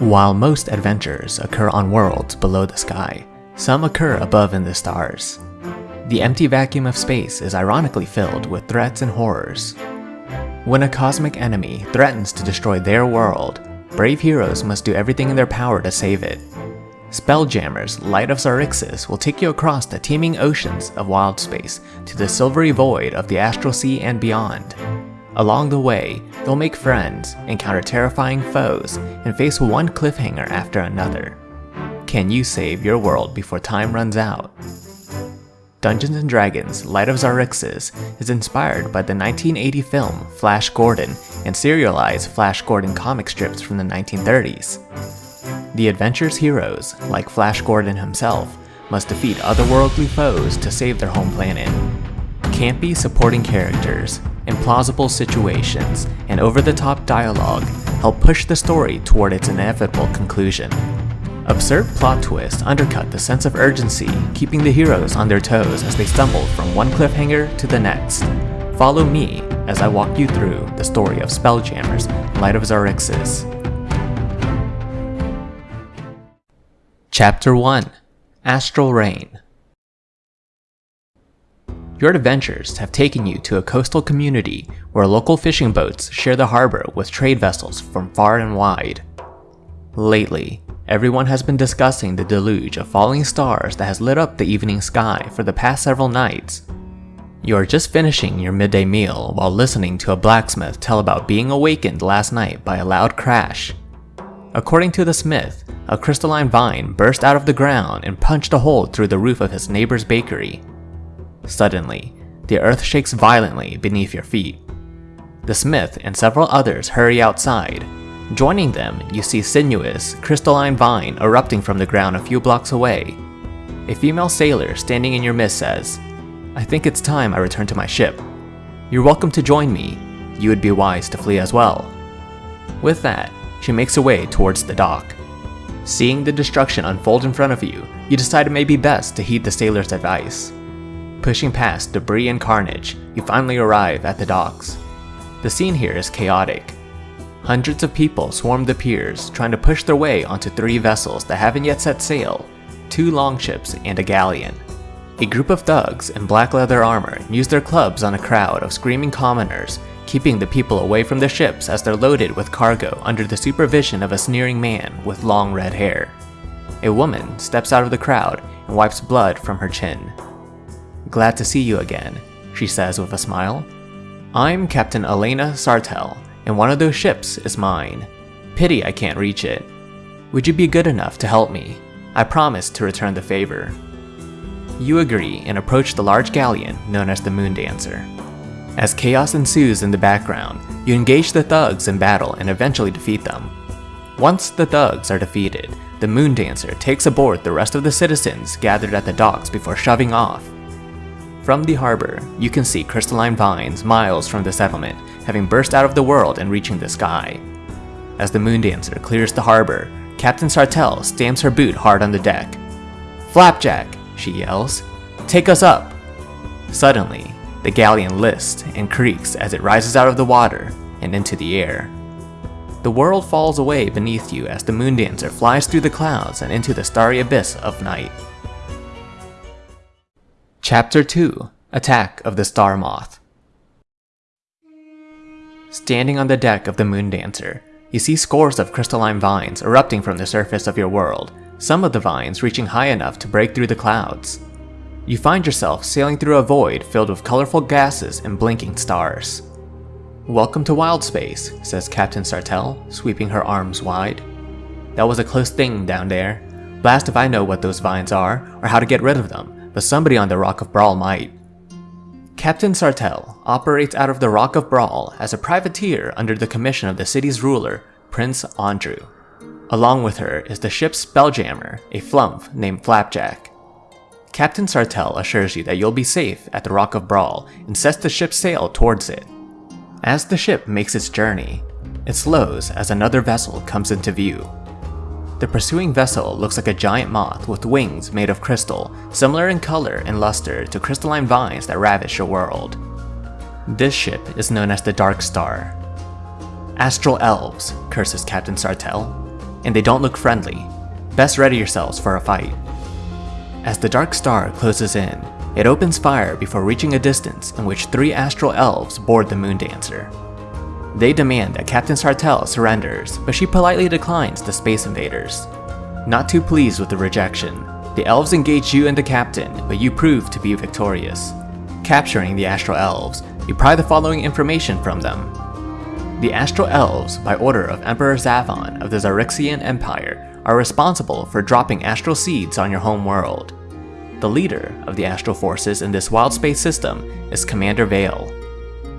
While most adventures occur on worlds below the sky, some occur above in the stars. The empty vacuum of space is ironically filled with threats and horrors. When a cosmic enemy threatens to destroy their world, brave heroes must do everything in their power to save it. Spelljammer's Light of Xaryxis will take you across the teeming oceans of wild space to the silvery void of the astral sea and beyond. Along the way, you'll make friends, encounter terrifying foes, and face one cliffhanger after another. Can you save your world before time runs out? Dungeons & Dragons Light of Xaryxis is inspired by the 1980 film Flash Gordon and serialized Flash Gordon comic strips from the 1930s. The adventure's heroes, like Flash Gordon himself, must defeat otherworldly foes to save their home planet. Campy supporting characters, implausible situations, and over-the-top dialogue help push the story toward its inevitable conclusion. Absurd plot twists undercut the sense of urgency, keeping the heroes on their toes as they stumble from one cliffhanger to the next. Follow me as I walk you through the story of Spelljammer's Light of Xaryxis. Chapter 1 Astral Reign your adventures have taken you to a coastal community where local fishing boats share the harbor with trade vessels from far and wide. Lately, everyone has been discussing the deluge of falling stars that has lit up the evening sky for the past several nights. You are just finishing your midday meal while listening to a blacksmith tell about being awakened last night by a loud crash. According to the smith, a crystalline vine burst out of the ground and punched a hole through the roof of his neighbor's bakery. Suddenly, the earth shakes violently beneath your feet. The smith and several others hurry outside. Joining them, you see sinuous, crystalline vine erupting from the ground a few blocks away. A female sailor standing in your midst says, I think it's time I return to my ship. You're welcome to join me. You would be wise to flee as well. With that, she makes her way towards the dock. Seeing the destruction unfold in front of you, you decide it may be best to heed the sailor's advice. Pushing past debris and carnage, you finally arrive at the docks. The scene here is chaotic. Hundreds of people swarm the piers, trying to push their way onto three vessels that haven't yet set sail, two longships and a galleon. A group of thugs in black leather armor use their clubs on a crowd of screaming commoners, keeping the people away from the ships as they're loaded with cargo under the supervision of a sneering man with long red hair. A woman steps out of the crowd and wipes blood from her chin. Glad to see you again, she says with a smile. I'm Captain Elena Sartell, and one of those ships is mine. Pity I can't reach it. Would you be good enough to help me? I promise to return the favor. You agree and approach the large galleon known as the Moon Dancer. As chaos ensues in the background, you engage the thugs in battle and eventually defeat them. Once the thugs are defeated, the Moon Dancer takes aboard the rest of the citizens gathered at the docks before shoving off. From the harbor, you can see crystalline vines miles from the settlement, having burst out of the world and reaching the sky. As the Moon Dancer clears the harbor, Captain Sartell stamps her boot hard on the deck. Flapjack, she yells. Take us up! Suddenly, the galleon lists and creaks as it rises out of the water and into the air. The world falls away beneath you as the Moon Dancer flies through the clouds and into the starry abyss of night. Chapter 2 Attack of the Star Moth Standing on the deck of the Moon Dancer, you see scores of crystalline vines erupting from the surface of your world, some of the vines reaching high enough to break through the clouds. You find yourself sailing through a void filled with colorful gases and blinking stars. Welcome to Wild Space, says Captain Sartell, sweeping her arms wide. That was a close thing down there. Blast if I know what those vines are, or how to get rid of them but somebody on the Rock of Bral might. Captain Sartell operates out of the Rock of Bral as a privateer under the commission of the city's ruler, Prince Andru. Along with her is the ship's spelljammer, a flumph named Flapjack. Captain Sartell assures you that you'll be safe at the Rock of Bral and sets the ship's sail towards it. As the ship makes its journey, it slows as another vessel comes into view. The pursuing vessel looks like a giant moth with wings made of crystal, similar in color and luster to crystalline vines that ravish your world. This ship is known as the Dark Star. Astral Elves, curses Captain Sartell. and they don't look friendly. Best ready yourselves for a fight. As the dark star closes in, it opens fire before reaching a distance in which three astral elves board the Moondancer. They demand that Captain Sartell surrenders, but she politely declines the Space Invaders. Not too pleased with the rejection, the elves engage you and the captain, but you prove to be victorious. Capturing the Astral Elves, you pry the following information from them. The Astral Elves, by order of Emperor Xavann of the Xaryxian Empire, are responsible for dropping astral seeds on your home world. The leader of the astral forces in this wild space system is Commander Vale.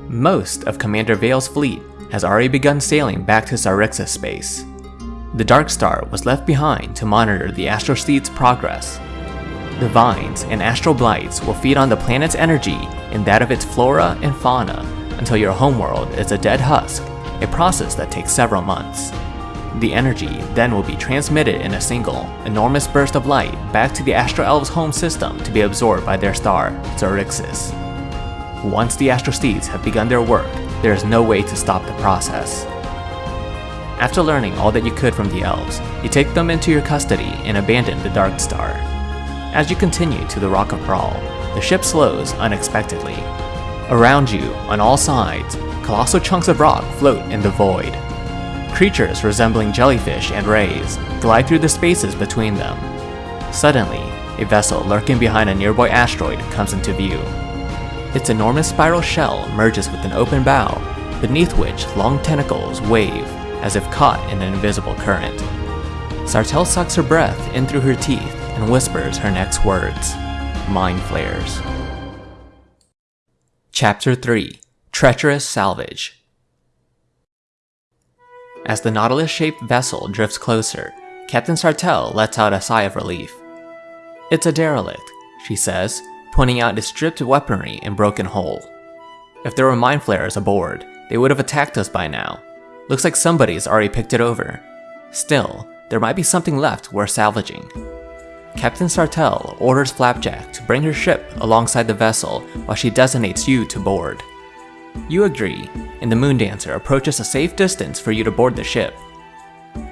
Most of Commander Vale's fleet has already begun sailing back to Xaryxis space. The Dark Star was left behind to monitor the astral progress. The vines and astral blights will feed on the planet's energy and that of its flora and fauna until your homeworld is a dead husk, a process that takes several months. The energy then will be transmitted in a single, enormous burst of light back to the Astral Elves' home system to be absorbed by their star, Xaryxis. Once the Astral Seeds have begun their work, there is no way to stop the process. After learning all that you could from the elves, you take them into your custody and abandon the Dark Star. As you continue to the Rock of Bral, the ship slows unexpectedly. Around you, on all sides, colossal chunks of rock float in the void. Creatures resembling jellyfish and rays glide through the spaces between them. Suddenly, a vessel lurking behind a nearby asteroid comes into view. Its enormous spiral shell merges with an open bow, beneath which long tentacles wave as if caught in an invisible current. Sartell sucks her breath in through her teeth and whispers her next words Mind Flayers. Chapter 3 Treacherous Salvage as the Nautilus-shaped vessel drifts closer, Captain Sartell lets out a sigh of relief. It's a derelict, she says, pointing out its stripped weaponry and broken hull. If there were mind flayers aboard, they would have attacked us by now. Looks like somebody's already picked it over. Still, there might be something left worth salvaging. Captain Sartell orders Flapjack to bring her ship alongside the vessel while she designates you to board. You agree, and the Moondancer approaches a safe distance for you to board the ship.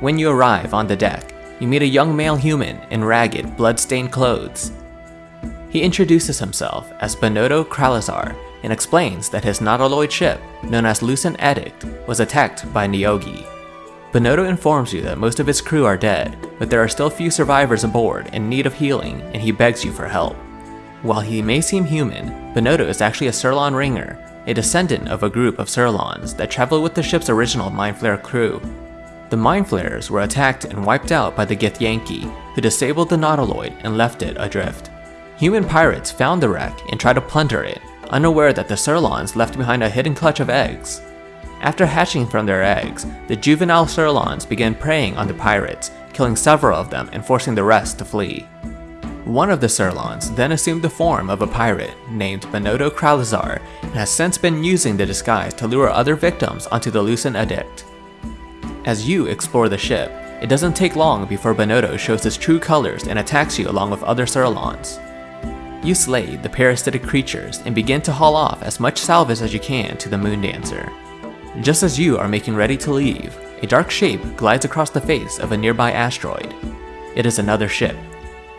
When you arrive on the deck, you meet a young male human in ragged, blood-stained clothes. He introduces himself as Benodo Kralazar and explains that his nautiloid ship, known as Lucent Edict, was attacked by Neogi. Benodo informs you that most of his crew are dead, but there are still few survivors aboard in need of healing, and he begs you for help. While he may seem human, Benodo is actually a Psurlon Ringer a descendant of a group of Psurlons that traveled with the ship's original Mindflayer crew. The Mindflayers were attacked and wiped out by the Githyanki, who disabled the Nautiloid and left it adrift. Human pirates found the wreck and tried to plunder it, unaware that the Psurlons left behind a hidden clutch of eggs. After hatching from their eggs, the juvenile Psurlons began preying on the pirates, killing several of them and forcing the rest to flee. One of the Psurlons then assumed the form of a pirate named Benodo Kralazar and has since been using the disguise to lure other victims onto the Lucent Edict. As you explore the ship, it doesn't take long before Benodo shows his true colors and attacks you along with other Psurlons. You slay the parasitic creatures and begin to haul off as much salvage as you can to the Moon Dancer. Just as you are making ready to leave, a dark shape glides across the face of a nearby asteroid. It is another ship,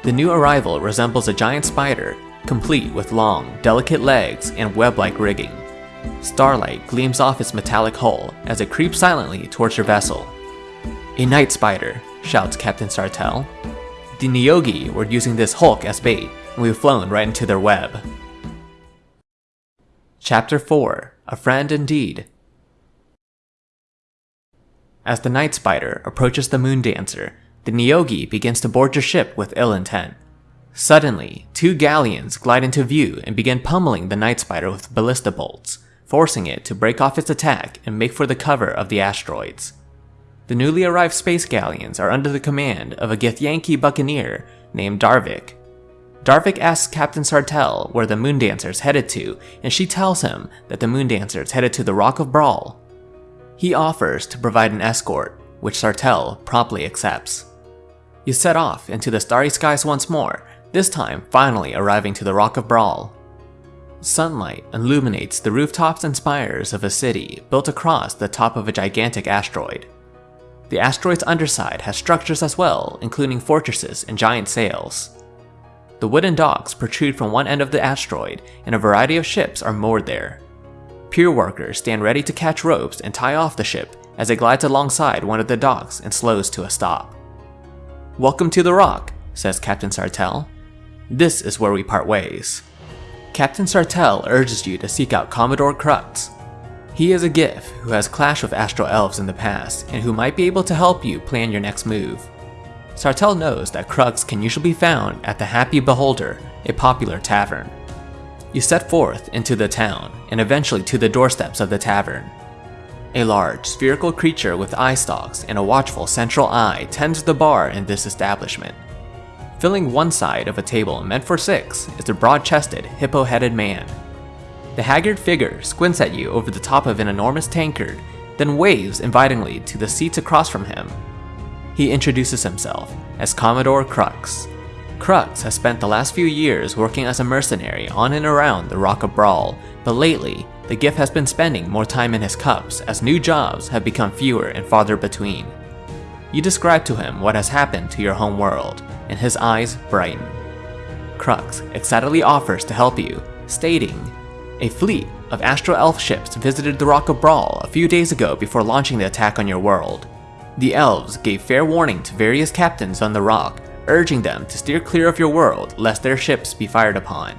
the new arrival resembles a giant spider, complete with long, delicate legs and web-like rigging. Starlight gleams off its metallic hull as it creeps silently towards your vessel. A night spider, shouts Captain Sartell. The Neogi were using this hulk as bait, we've flown right into their web. Chapter 4 A Friend Indeed As the Night Spider approaches the Moon Dancer, the Neogi begins to board your ship with ill intent. Suddenly, two galleons glide into view and begin pummeling the Night Spider with ballista bolts, forcing it to break off its attack and make for the cover of the asteroids. The newly arrived space galleons are under the command of a Githyanki buccaneer named Darvik. Darvik asks Captain Sartell where the Moondancer's headed to, and she tells him that the Moondancer's headed to the Rock of Bral. He offers to provide an escort, which Sartell promptly accepts. You set off into the starry skies once more, this time finally arriving to the Rock of Bral. Sunlight illuminates the rooftops and spires of a city built across the top of a gigantic asteroid. The asteroid's underside has structures as well, including fortresses and giant sails. The wooden docks protrude from one end of the asteroid, and a variety of ships are moored there. Pier workers stand ready to catch ropes and tie off the ship as it glides alongside one of the docks and slows to a stop. Welcome to the Rock, says Captain Sartell. This is where we part ways. Captain Sartell urges you to seek out Commodore Krux. He is a Giff who has clashed with Astral Elves in the past and who might be able to help you plan your next move. Sartell knows that Krux can usually be found at the Happy Beholder, a popular tavern. You set forth into the town and eventually to the doorsteps of the tavern. A large, spherical creature with eye stalks and a watchful central eye tends the bar in this establishment. Filling one side of a table meant for six is a broad-chested, hippo-headed man. The haggard figure squints at you over the top of an enormous tankard, then waves invitingly to the seats across from him. He introduces himself as Commodore Krux. Krux has spent the last few years working as a mercenary on and around the Rock of Bral, but lately, the Giff has been spending more time in his cups as new jobs have become fewer and farther between. You describe to him what has happened to your home world, and his eyes brighten. Krux excitedly offers to help you, stating, A fleet of Astro Elf ships visited the Rock of Bral a few days ago before launching the attack on your world. The elves gave fair warning to various captains on the rock, urging them to steer clear of your world lest their ships be fired upon.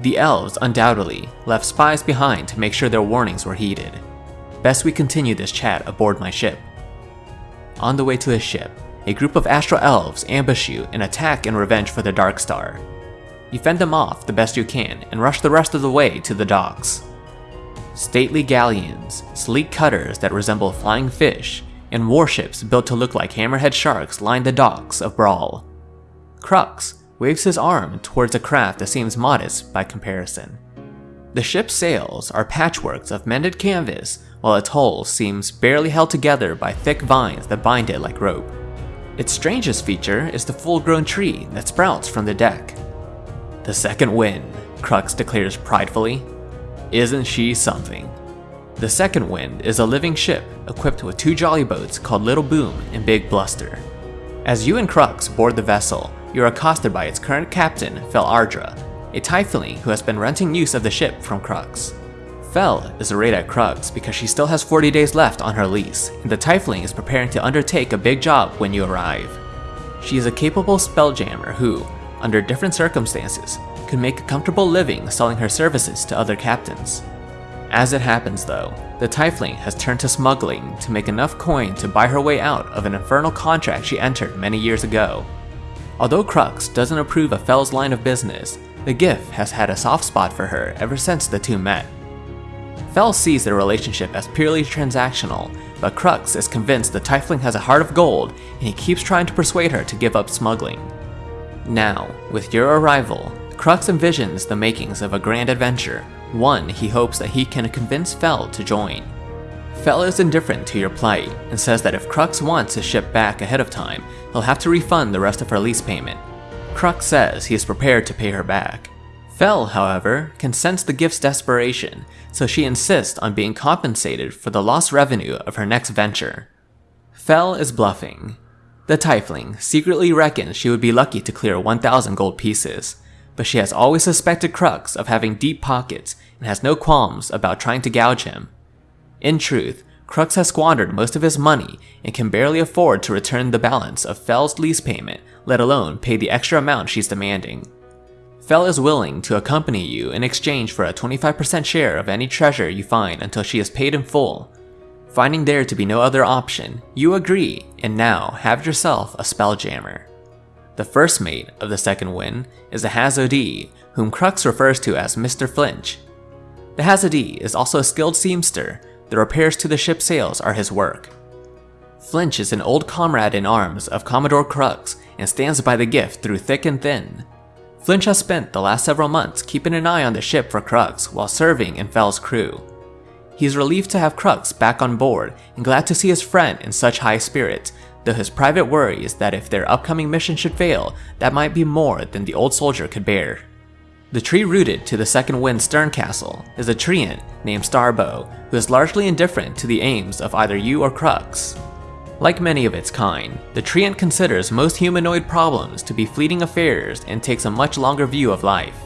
The elves undoubtedly left spies behind to make sure their warnings were heeded. Best we continue this chat aboard my ship. On the way to his ship, a group of Astral Elves ambush you and attack in revenge for the Dark Star. You fend them off the best you can and rush the rest of the way to the docks. Stately galleons, sleek cutters that resemble flying fish, and warships built to look like hammerhead sharks line the docks of Bral. Krux waves his arm towards a craft that seems modest by comparison. The ship's sails are patchworks of mended canvas, while its hull seems barely held together by thick vines that bind it like rope. Its strangest feature is the full-grown tree that sprouts from the deck. The second wind, Krux declares pridefully. Isn't she something? The second wind is a living ship equipped with two jolly boats called Little Boom and Big Bluster. As you and Krux board the vessel, you're accosted by its current captain, Fel Ardra, a Tiefling who has been renting use of the ship from Krux. Fel is arrayed at Krux because she still has 40 days left on her lease, and the Tiefling is preparing to undertake a big job when you arrive. She is a capable spelljammer who, under different circumstances, could make a comfortable living selling her services to other captains. As it happens though, the Tiefling has turned to smuggling to make enough coin to buy her way out of an infernal contract she entered many years ago. Although Krux doesn't approve of Fel's line of business, the Giff has had a soft spot for her ever since the two met. Fel sees their relationship as purely transactional, but Krux is convinced the Tiefling has a heart of gold and he keeps trying to persuade her to give up smuggling. Now, with your arrival, Krux envisions the makings of a grand adventure, one he hopes that he can convince Fel to join. Fel is indifferent to your plight and says that if Krux wants his ship back ahead of time, he'll have to refund the rest of her lease payment. Krux says he is prepared to pay her back. Fel, however, can sense the giff's desperation, so she insists on being compensated for the lost revenue of her next venture. Fel is bluffing. The Tiefling secretly reckons she would be lucky to clear 1,000 gold pieces, but she has always suspected Krux of having deep pockets and has no qualms about trying to gouge him. In truth, Krux has squandered most of his money and can barely afford to return the balance of Fel's lease payment, let alone pay the extra amount she's demanding. Fel is willing to accompany you in exchange for a 25% share of any treasure you find until she is paid in full. Finding there to be no other option, you agree and now have yourself a spelljammer. The first mate of the second wind is the Hadozee, whom Krux refers to as Mr. Flinch. The Hadozee is also a skilled seamster, the repairs to the ship's sails are his work. Flinch is an old comrade in arms of Commodore Krux and stands by the giff through thick and thin. Flinch has spent the last several months keeping an eye on the ship for Krux while serving in Fel's crew. He's relieved to have Krux back on board and glad to see his friend in such high spirits, though his private worry is that if their upcoming mission should fail, that might be more than the old soldier could bear. The tree rooted to the Second Wind Stern Castle is a treant named Starbow, who is largely indifferent to the aims of either you or Krux. Like many of its kind, the Treant considers most humanoid problems to be fleeting affairs and takes a much longer view of life.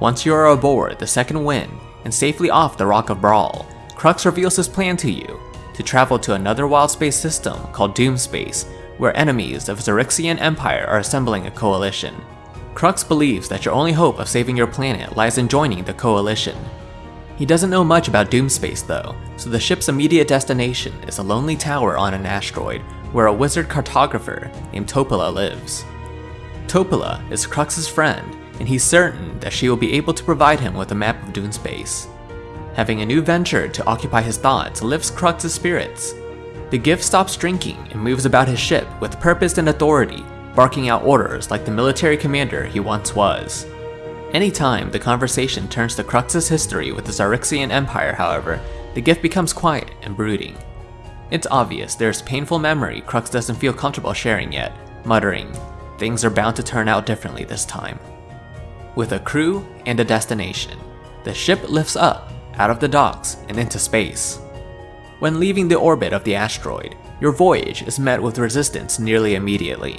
Once you are aboard the second wind and safely off the Rock of Bral, Krux reveals his plan to you to travel to another wild space system called Doomspace, where enemies of the Xaryxian Empire are assembling a coalition. Krux believes that your only hope of saving your planet lies in joining the coalition. He doesn't know much about Doomspace though, so the ship's immediate destination is a lonely tower on an asteroid where a wizard cartographer named Topola lives. Topola is Krux's friend, and he's certain that she will be able to provide him with a map of Doomspace. Having a new venture to occupy his thoughts lifts Krux's spirits. The giff stops drinking and moves about his ship with purpose and authority, barking out orders like the military commander he once was. Anytime the conversation turns to Krux's history with the Xaryxian Empire, however, the giff becomes quiet and brooding. It's obvious there's painful memory Krux doesn't feel comfortable sharing yet, muttering, things are bound to turn out differently this time. With a crew and a destination, the ship lifts up out of the docks and into space. When leaving the orbit of the asteroid, your voyage is met with resistance nearly immediately.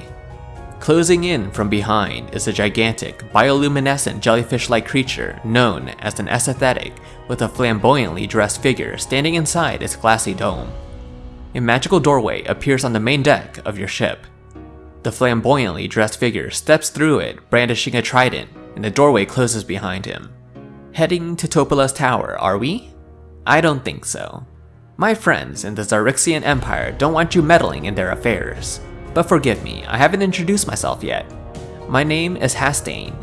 Closing in from behind is a gigantic, bioluminescent jellyfish-like creature known as an esthetic with a flamboyantly dressed figure standing inside its glassy dome. A magical doorway appears on the main deck of your ship. The flamboyantly dressed figure steps through it brandishing a trident, and the doorway closes behind him. Heading to Topola's tower, are we? I don't think so. My friends in the Xaryxian Empire don't want you meddling in their affairs. But forgive me, I haven't introduced myself yet. My name is Hastane.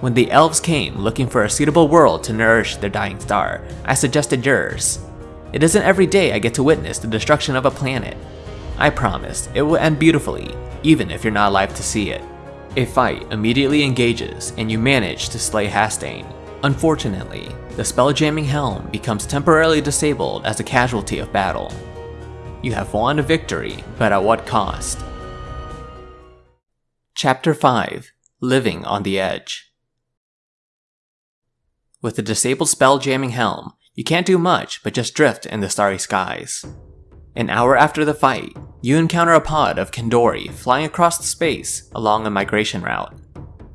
When the elves came looking for a suitable world to nourish their dying star, I suggested yours. It isn't every day I get to witness the destruction of a planet. I promise, it will end beautifully, even if you're not alive to see it. A fight immediately engages, and you manage to slay Hastane. Unfortunately, the spell-jamming helm becomes temporarily disabled as a casualty of battle. You have won a victory, but at what cost? Chapter 5 Living on the Edge With the disabled spell-jamming helm, you can't do much but just drift in the starry skies. An hour after the fight, you encounter a pod of Kindori flying across the space along a migration route.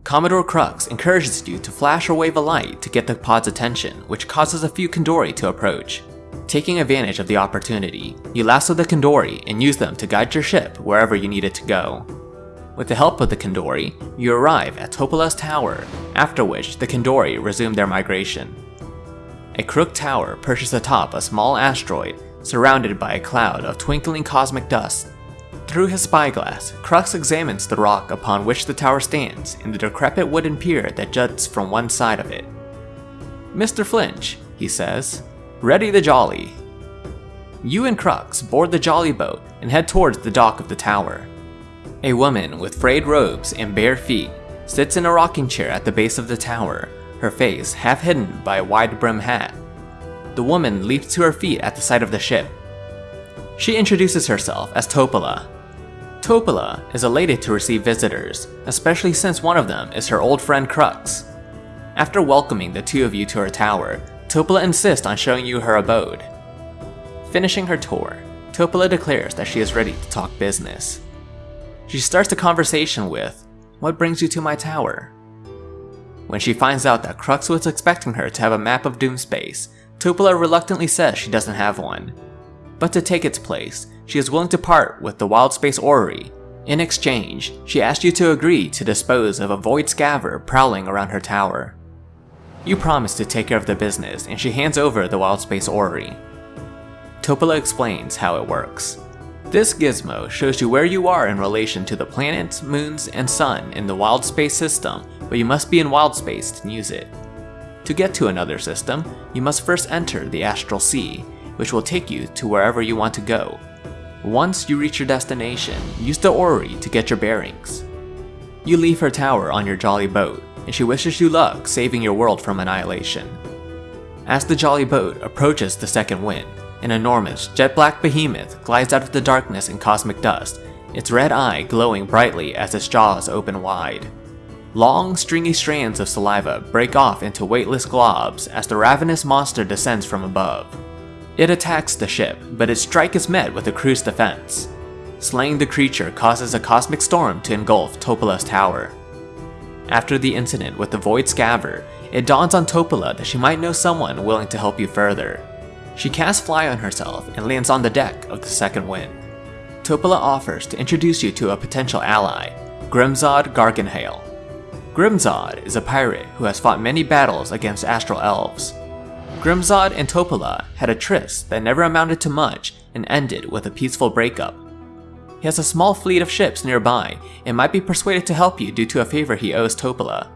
Commodore Krux encourages you to flash or wave a light to get the pod's attention, which causes a few Kindori to approach. Taking advantage of the opportunity, you lasso the Kindori and use them to guide your ship wherever you need it to go. With the help of the Kindori, you arrive at Topola's tower, after which the Kindori resume their migration. A crooked tower perches atop a small asteroid surrounded by a cloud of twinkling cosmic dust through his spyglass, Krux examines the rock upon which the tower stands and the decrepit wooden pier that juts from one side of it. Mr. Flinch, he says, ready the jolly. You and Krux board the jolly boat and head towards the dock of the tower. A woman with frayed robes and bare feet sits in a rocking chair at the base of the tower, her face half hidden by a wide brim hat. The woman leaps to her feet at the sight of the ship. She introduces herself as Topola, Topola is elated to receive visitors, especially since one of them is her old friend Krux. After welcoming the two of you to her tower, Topola insists on showing you her abode. Finishing her tour, Topola declares that she is ready to talk business. She starts a conversation with, What brings you to my tower? When she finds out that Krux was expecting her to have a map of Doomspace, Topola reluctantly says she doesn't have one. But to take its place, she is willing to part with the Wild Space Orrery. In exchange, she asks you to agree to dispose of a void scavver prowling around her tower. You promise to take care of the business, and she hands over the Wild Space Orrery. Topola explains how it works. This gizmo shows you where you are in relation to the planets, moons, and sun in the wild space system, but you must be in wild space to use it. To get to another system, you must first enter the Astral Sea, which will take you to wherever you want to go, once you reach your destination, use the orrery to get your bearings. You leave her tower on your jolly boat, and she wishes you luck saving your world from annihilation. As the jolly boat approaches the second wind, an enormous, jet-black behemoth glides out of the darkness and cosmic dust, its red eye glowing brightly as its jaws open wide. Long, stringy strands of saliva break off into weightless globs as the ravenous monster descends from above. It attacks the ship, but its strike is met with the crew's defense. Slaying the creature causes a cosmic storm to engulf Topola's tower. After the incident with the Void Scavver, it dawns on Topola that she might know someone willing to help you further. She casts Fly on herself and lands on the deck of the second wind. Topola offers to introduce you to a potential ally, Grimzod Gargenhale. Grimzod is a pirate who has fought many battles against astral elves. Grimzod and Topola had a tryst that never amounted to much and ended with a peaceful breakup. He has a small fleet of ships nearby and might be persuaded to help you due to a favor he owes Topola.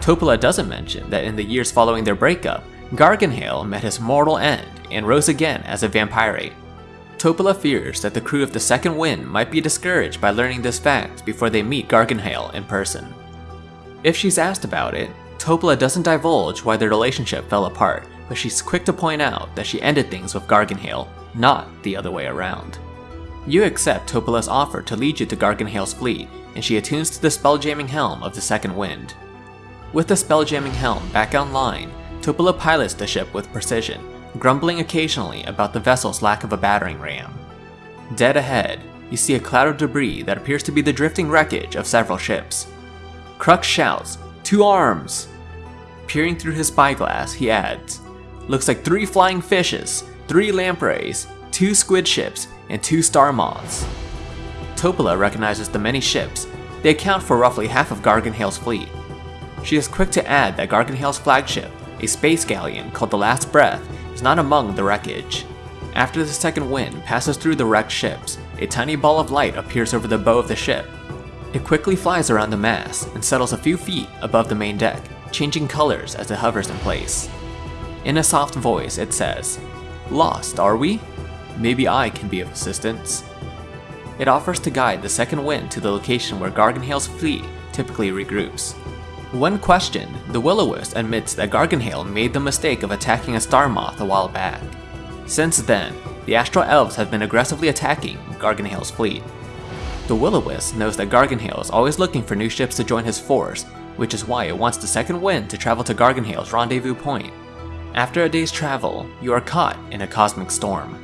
Topola doesn't mention that in the years following their breakup, Gargenhale met his mortal end and rose again as a vampire. Topola fears that the crew of the Second Wind might be discouraged by learning this fact before they meet Gargenhale in person. If she's asked about it, Topola doesn't divulge why their relationship fell apart, but she's quick to point out that she ended things with Gargenhale, not the other way around. You accept Topola's offer to lead you to Gargenhale's fleet, and she attunes to the spelljamming helm of the Second Wind. With the spelljamming helm back online, Topola pilots the ship with precision, grumbling occasionally about the vessel's lack of a battering ram. Dead ahead, you see a cloud of debris that appears to be the drifting wreckage of several ships. Krux shouts, Two arms! Peering through his spyglass, he adds, Looks like three flying fishes, three lampreys, two squid ships, and two star moths. Topola recognizes the many ships. They account for roughly half of Gargenhale's fleet. She is quick to add that Gargenhale's flagship, a space galleon called the Last Breath, is not among the wreckage. After the second wind passes through the wrecked ships, a tiny ball of light appears over the bow of the ship. It quickly flies around the mast and settles a few feet above the main deck, changing colors as it hovers in place. In a soft voice, it says, Lost, are we? Maybe I can be of assistance. It offers to guide the second wind to the location where Gargenhale's fleet typically regroups. When questioned, the Will-O-Wisp admits that Gargenhale made the mistake of attacking a star moth a while back. Since then, the Astral Elves have been aggressively attacking Gargenhale's fleet. The Will-O-Wisp knows that Gargenhale is always looking for new ships to join his force, which is why it wants the second wind to travel to Gargenhale's rendezvous point. After a day's travel, you are caught in a cosmic storm.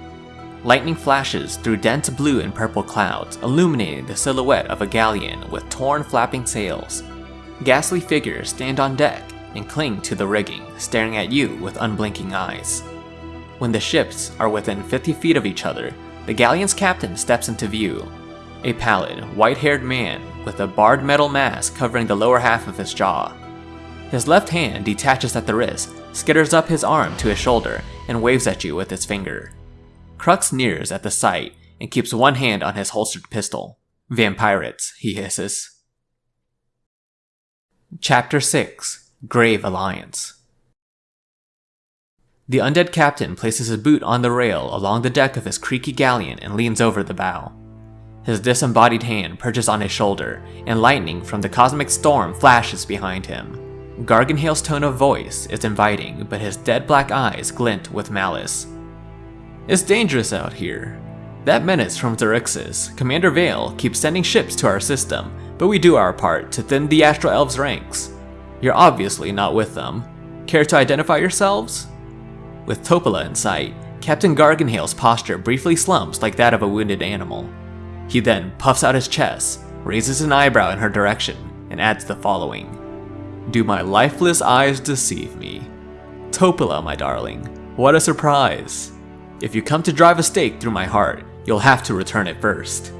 Lightning flashes through dense blue and purple clouds, illuminating the silhouette of a galleon with torn flapping sails. Ghastly figures stand on deck and cling to the rigging, staring at you with unblinking eyes. When the ships are within 50 feet of each other, the galleon's captain steps into view. A pallid, white-haired man with a barred metal mask covering the lower half of his jaw. His left hand detaches at the wrist, skitters up his arm to his shoulder, and waves at you with his finger. Krux nears at the sight and keeps one hand on his holstered pistol. Vampirates, he hisses. Chapter 6 Grave Alliance The undead captain places his boot on the rail along the deck of his creaky galleon and leans over the bow. His disembodied hand perches on his shoulder, and lightning from the cosmic storm flashes behind him. Gargenhale's tone of voice is inviting, but his dead black eyes glint with malice. It's dangerous out here. That menace from Xaryxis, Commander Vale, keeps sending ships to our system, but we do our part to thin the Astral Elves' ranks. You're obviously not with them. Care to identify yourselves? With Topola in sight, Captain Gargenhale's posture briefly slumps like that of a wounded animal. He then puffs out his chest, raises an eyebrow in her direction, and adds the following. Do my lifeless eyes deceive me? Topola, my darling, what a surprise! If you come to drive a stake through my heart, you'll have to return it first.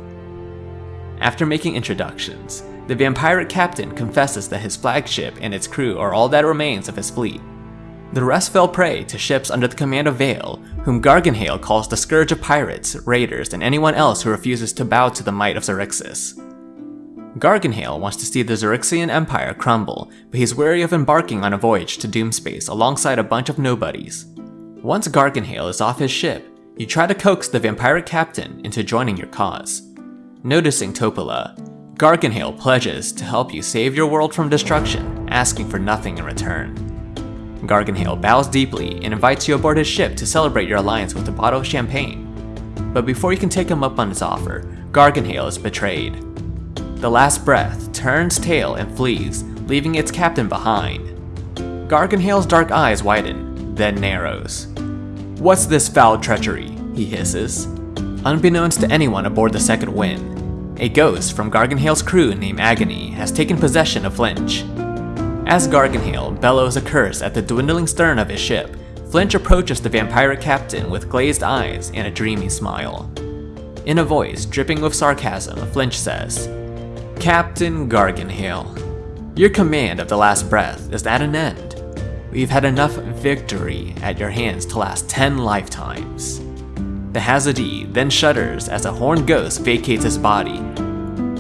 After making introductions, the vampiric captain confesses that his flagship and its crew are all that remains of his fleet. The rest fell prey to ships under the command of Vale, whom Gargenhale calls the scourge of pirates, raiders, and anyone else who refuses to bow to the might of Xaryxis. Gargenhale wants to see the Xaryxian Empire crumble, but he's wary of embarking on a voyage to Doomspace alongside a bunch of nobodies. Once Gargenhale is off his ship, you try to coax the vampiric captain into joining your cause. Noticing Topola, Gargenhale pledges to help you save your world from destruction, asking for nothing in return. Gargenhale bows deeply and invites you aboard his ship to celebrate your alliance with a bottle of champagne. But before you can take him up on his offer, Gargenhale is betrayed. The last breath turns tail and flees, leaving its captain behind. Gargenhale's dark eyes widen, then narrows. What's this foul treachery? he hisses. Unbeknownst to anyone aboard the Second Wind, a ghost from Gargenhale's crew named Agony has taken possession of Flinch. As Gargenhale bellows a curse at the dwindling stern of his ship, Flinch approaches the vampiric captain with glazed eyes and a dreamy smile. In a voice dripping with sarcasm, Flinch says, Captain Gargenhale, your command of the last breath is at an end. We've had enough victory at your hands to last 10 lifetimes. The Hadozee then shudders as a horned ghost vacates his body.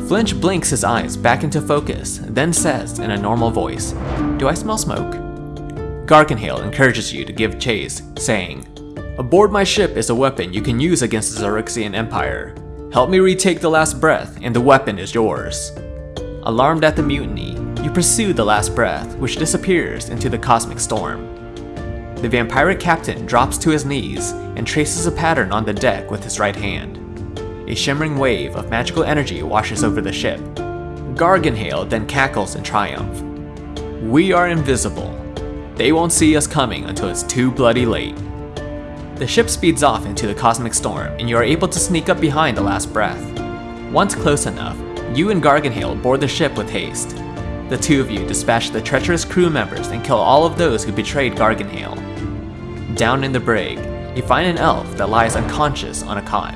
Flinch blinks his eyes back into focus, then says in a normal voice, Do I smell smoke? Gargenhale encourages you to give chase, saying, Aboard my ship is a weapon you can use against the Xaryxian Empire. Help me retake the last breath, and the weapon is yours. Alarmed at the mutiny, you pursue the last breath, which disappears into the cosmic storm. The vampiric captain drops to his knees and traces a pattern on the deck with his right hand. A shimmering wave of magical energy washes over the ship. Gargenhale then cackles in triumph. We are invisible. They won't see us coming until it's too bloody late. The ship speeds off into the cosmic storm, and you are able to sneak up behind the last breath. Once close enough, you and Gargenhale board the ship with haste. The two of you dispatch the treacherous crew members and kill all of those who betrayed Gargenhale. Down in the brig, you find an elf that lies unconscious on a cot.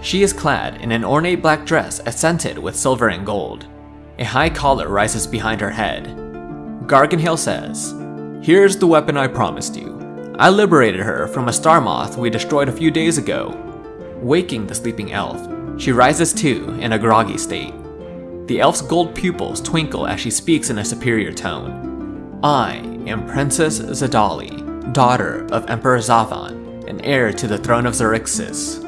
She is clad in an ornate black dress accented with silver and gold. A high collar rises behind her head. Gargenhale says, Here's the weapon I promised you. I liberated her from a star moth we destroyed a few days ago. Waking the sleeping elf, she rises to in a groggy state. The elf's gold pupils twinkle as she speaks in a superior tone. I am Princess Xedalli, daughter of Emperor Xavann, and heir to the throne of Xaryxis.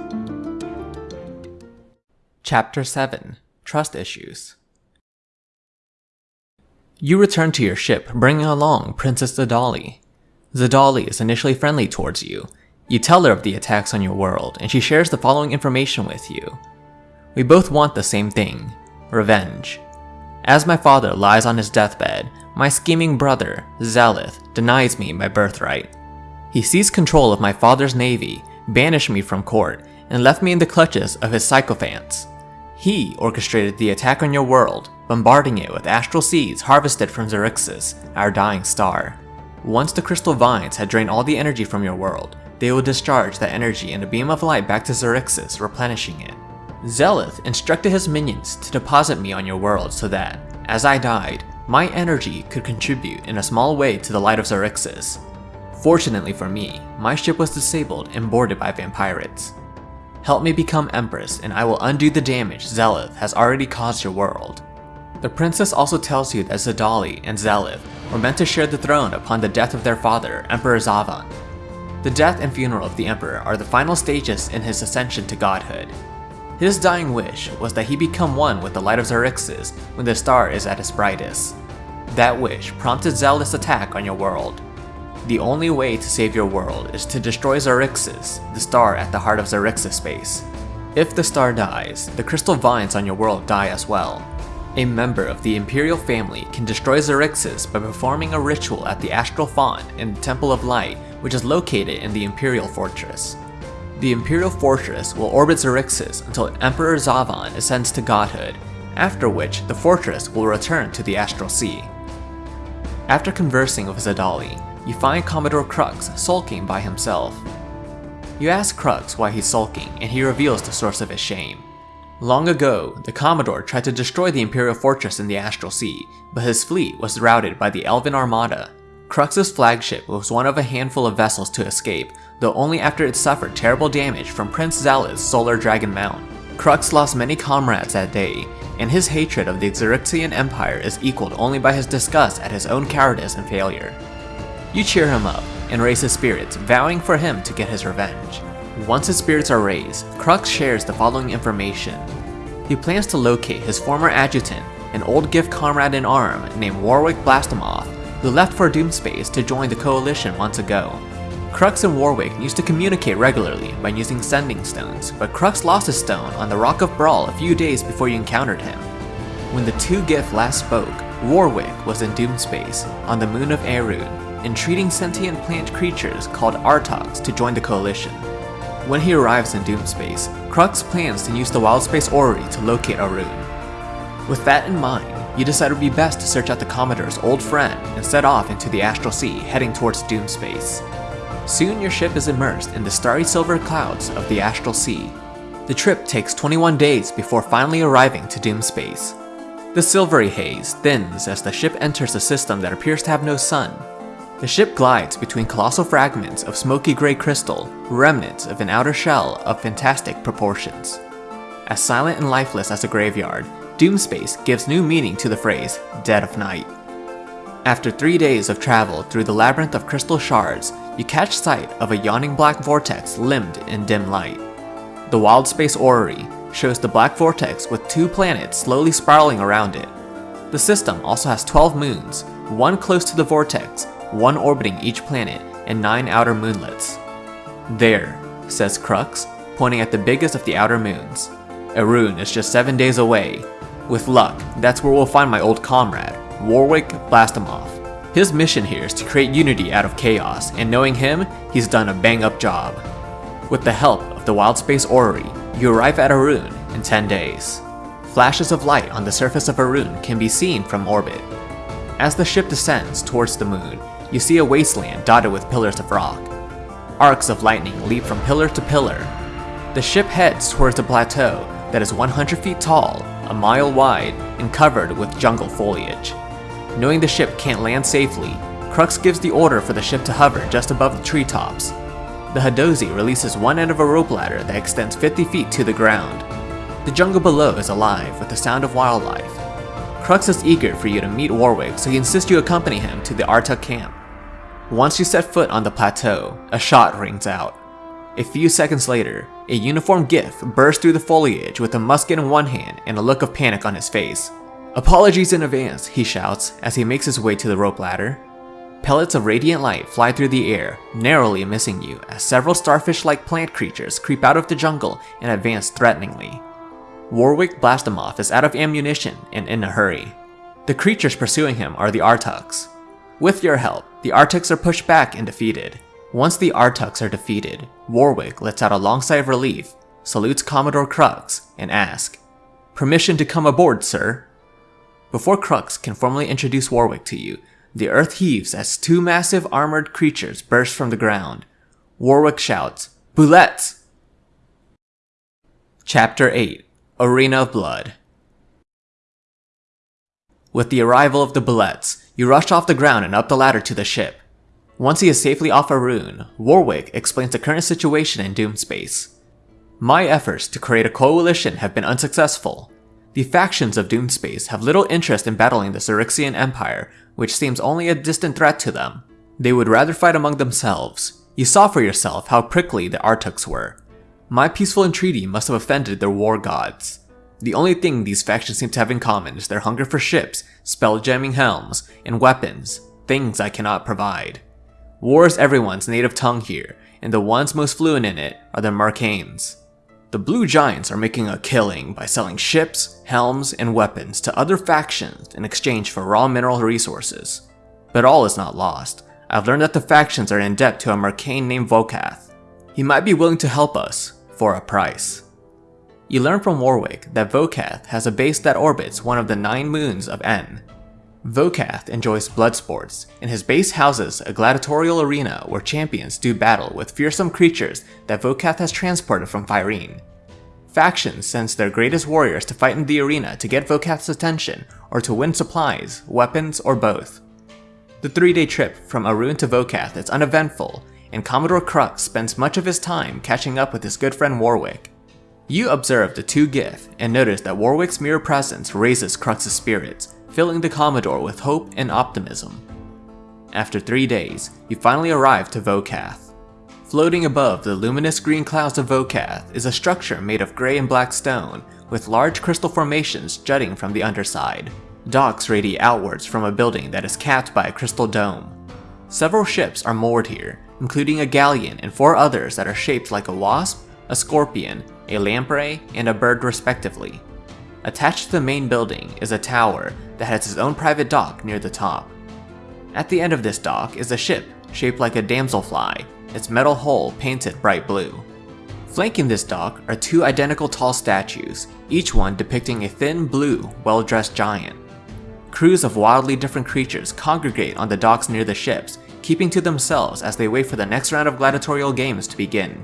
Chapter 7 Trust Issues You return to your ship, bringing along Princess Xedalli. Xedalli is initially friendly towards you. You tell her of the attacks on your world, and she shares the following information with you. We both want the same thing revenge. As my father lies on his deathbed, my scheming brother, Xeleth, denies me my birthright. He seized control of my father's navy, banished me from court, and left me in the clutches of his sycophants. He orchestrated the attack on your world, bombarding it with astral seeds harvested from Xaryxis, our dying star. Once the crystal vines had drained all the energy from your world, they will discharge that energy in a beam of light back to Xaryxis, replenishing it. Xeleth instructed his minions to deposit me on your world so that, as I died, my energy could contribute in a small way to the light of Xaryxis. Fortunately for me, my ship was disabled and boarded by vampirates. Help me become Empress and I will undo the damage Xeleth has already caused your world. The princess also tells you that Xedalli and Xeleth were meant to share the throne upon the death of their father, Emperor Xavann. The death and funeral of the Emperor are the final stages in his ascension to godhood. His dying wish was that he become one with the light of Xaryxis when the star is at its brightest. That wish prompted Zealous attack on your world. The only way to save your world is to destroy Xaryxis, the star at the heart of Xaryxis space. If the star dies, the crystal vines on your world die as well, a member of the Imperial family can destroy Xaryxis by performing a ritual at the Astral Font in the Temple of Light, which is located in the Imperial Fortress. The Imperial Fortress will orbit Xaryxis until Emperor Xavann ascends to godhood, after which the fortress will return to the Astral Sea. After conversing with Xedalli, you find Commodore Krux sulking by himself. You ask Krux why he's sulking, and he reveals the source of his shame. Long ago, the Commodore tried to destroy the Imperial fortress in the Astral Sea, but his fleet was routed by the Elven Armada. Krux's flagship was one of a handful of vessels to escape, though only after it suffered terrible damage from Prince Zala's Solar Dragon Mount. Krux lost many comrades that day, and his hatred of the Xaryxian Empire is equaled only by his disgust at his own cowardice and failure. You cheer him up and raise his spirits, vowing for him to get his revenge. Once his spirits are raised, Krux shares the following information. He plans to locate his former adjutant, an old giff comrade in arm named Warwick Blastomoth, who left for Doomspace to join the Coalition months ago. Krux and Warwick used to communicate regularly by using sending stones, but Krux lost his stone on the Rock of Bral a few days before you encountered him. When the two Giff last spoke, Warwick was in Doomspace, on the moon of Erud. entreating sentient plant creatures called Artox to join the coalition. When he arrives in Doomspace, Krux plans to use the Wildspace Orrery to locate Arun. With that in mind, you decide it would be best to search out the Commodore's old friend and set off into the Astral Sea heading towards Doomspace. Soon your ship is immersed in the starry silver clouds of the Astral Sea. The trip takes 21 days before finally arriving to Doomspace. The silvery haze thins as the ship enters a system that appears to have no sun. The ship glides between colossal fragments of smoky gray crystal, remnants of an outer shell of fantastic proportions. As silent and lifeless as a graveyard, Doomspace gives new meaning to the phrase, Dead of Night. After three days of travel through the labyrinth of crystal shards, you catch sight of a yawning black vortex limned in dim light. The Wild Space Orrery shows the black vortex with two planets slowly spiraling around it. The system also has 12 moons, one close to the vortex, one orbiting each planet, and 9 outer moonlets. There, says Krux, pointing at the biggest of the outer moons. Arun is just 7 days away. With luck, that's where we'll find my old comrade, Warwick Blastimov. His mission here is to create unity out of chaos, and knowing him, he's done a bang up job. With the help of the Wildspace Orrery, you arrive at Arun in 10 days. Flashes of light on the surface of Arun can be seen from orbit. As the ship descends towards the moon, you see a wasteland dotted with pillars of rock. Arcs of lightning leap from pillar to pillar. The ship heads towards a plateau that is 100 feet tall, a mile wide, and covered with jungle foliage. Knowing the ship can't land safely, Krux gives the order for the ship to hover just above the treetops. The Hadozee releases one end of a rope ladder that extends 50 feet to the ground. The jungle below is alive with the sound of wildlife. Krux is eager for you to meet Warwick, so he insists you accompany him to the Aartuk camp. Once you set foot on the plateau, a shot rings out. A few seconds later, a uniformed giff bursts through the foliage with a musket in one hand and a look of panic on his face. Apologies in advance, he shouts as he makes his way to the rope ladder. Pellets of radiant light fly through the air, narrowly missing you as several starfish-like plant creatures creep out of the jungle and advance threateningly. Warwick Blastimov is out of ammunition and in a hurry. The creatures pursuing him are the Aartuks. With your help, the Aartuks are pushed back and defeated. Once the Aartuks are defeated, Warwick lets out a long sigh of relief, salutes Commodore Krux, and asks, Permission to come aboard, sir? Before Krux can formally introduce Warwick to you, the earth heaves as two massive armored creatures burst from the ground. Warwick shouts, Bulettes! Chapter 8 Arena of Blood With the arrival of the Bulettes, you rush off the ground and up the ladder to the ship. Once he is safely off Arun, Warwick explains the current situation in Doomspace. My efforts to create a coalition have been unsuccessful. The factions of Doomspace have little interest in battling the Xaryxian Empire, which seems only a distant threat to them. They would rather fight among themselves. You saw for yourself how prickly the Aartuks were. My peaceful entreaty must have offended their war gods. The only thing these factions seem to have in common is their hunger for ships, spell-jamming helms, and weapons, things I cannot provide. War is everyone's native tongue here, and the ones most fluent in it are the Mercanes. The Blue Giants are making a killing by selling ships, helms, and weapons to other factions in exchange for raw mineral resources. But all is not lost. I've learned that the factions are in debt to a Mercane named Vokath. He might be willing to help us, for a price. You learn from Warwick that Vokath has a base that orbits one of the nine moons of N. Vokath enjoys blood sports, and his base houses a gladiatorial arena where champions do battle with fearsome creatures that Vokath has transported from Fyrene. Factions sends their greatest warriors to fight in the arena to get Vokath's attention, or to win supplies, weapons, or both. The three-day trip from Arun to Vokath is uneventful, and Commodore Krux spends much of his time catching up with his good friend Warwick. You observe the two Gith and notice that Warwick's mere presence raises Krux's spirits, filling the Commodore with hope and optimism. After three days, you finally arrive to Vokath. Floating above the luminous green clouds of Vokath is a structure made of gray and black stone, with large crystal formations jutting from the underside. Docks radiate outwards from a building that is capped by a crystal dome. Several ships are moored here, including a galleon and four others that are shaped like a wasp, a scorpion, a lamprey, and a bird respectively. Attached to the main building is a tower that has its own private dock near the top. At the end of this dock is a ship shaped like a damselfly, its metal hull painted bright blue. Flanking this dock are two identical tall statues, each one depicting a thin blue, well-dressed giant. Crews of wildly different creatures congregate on the docks near the ships, keeping to themselves as they wait for the next round of gladiatorial games to begin.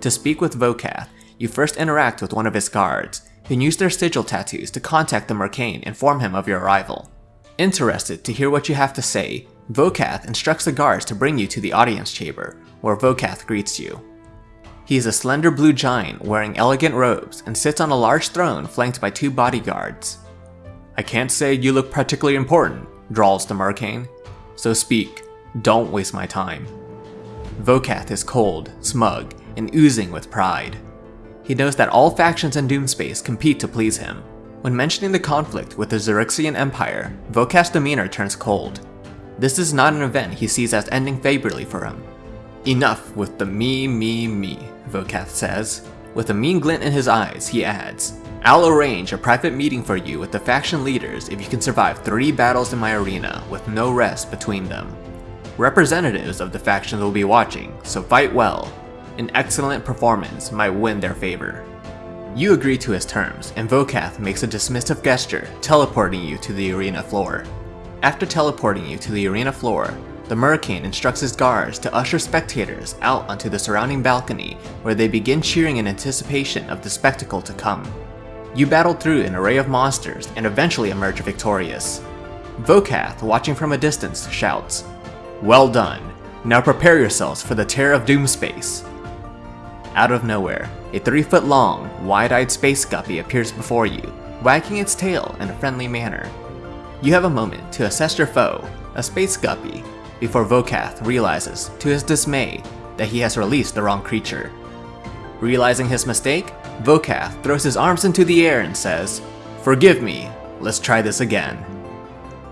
To speak with Vokath, you first interact with one of his guards, who use their sigil tattoos to contact the Mercane and inform him of your arrival. Interested to hear what you have to say, Vokath instructs the guards to bring you to the audience chamber, where Vokath greets you. He is a slender blue giant wearing elegant robes and sits on a large throne flanked by two bodyguards. I can't say you look particularly important, drawls the Mercane, so speak, don't waste my time. Vokath is cold, smug, and oozing with pride. He knows that all factions in Doomspace compete to please him. When mentioning the conflict with the Xaryxian Empire, Vokath's demeanor turns cold. This is not an event he sees as ending favorably for him. Enough with the me, me, me, Vokath says. With a mean glint in his eyes, he adds, I'll arrange a private meeting for you with the faction leaders if you can survive three battles in my arena with no rest between them. Representatives of the factions will be watching, so fight well. An excellent performance might win their favor. You agree to his terms, and Vokath makes a dismissive gesture, teleporting you to the arena floor. After teleporting you to the arena floor, the Mercane instructs his guards to usher spectators out onto the surrounding balcony where they begin cheering in anticipation of the spectacle to come. You battle through an array of monsters and eventually emerge victorious. Vokath, watching from a distance, shouts, Well done! Now prepare yourselves for the terror of Doomspace! Out of nowhere, a 3 foot long, wide-eyed space guppy appears before you, wagging its tail in a friendly manner. You have a moment to assess your foe, a space guppy, before Vokath realizes, to his dismay, that he has released the wrong creature. Realizing his mistake, Vokath throws his arms into the air and says, Forgive me, let's try this again.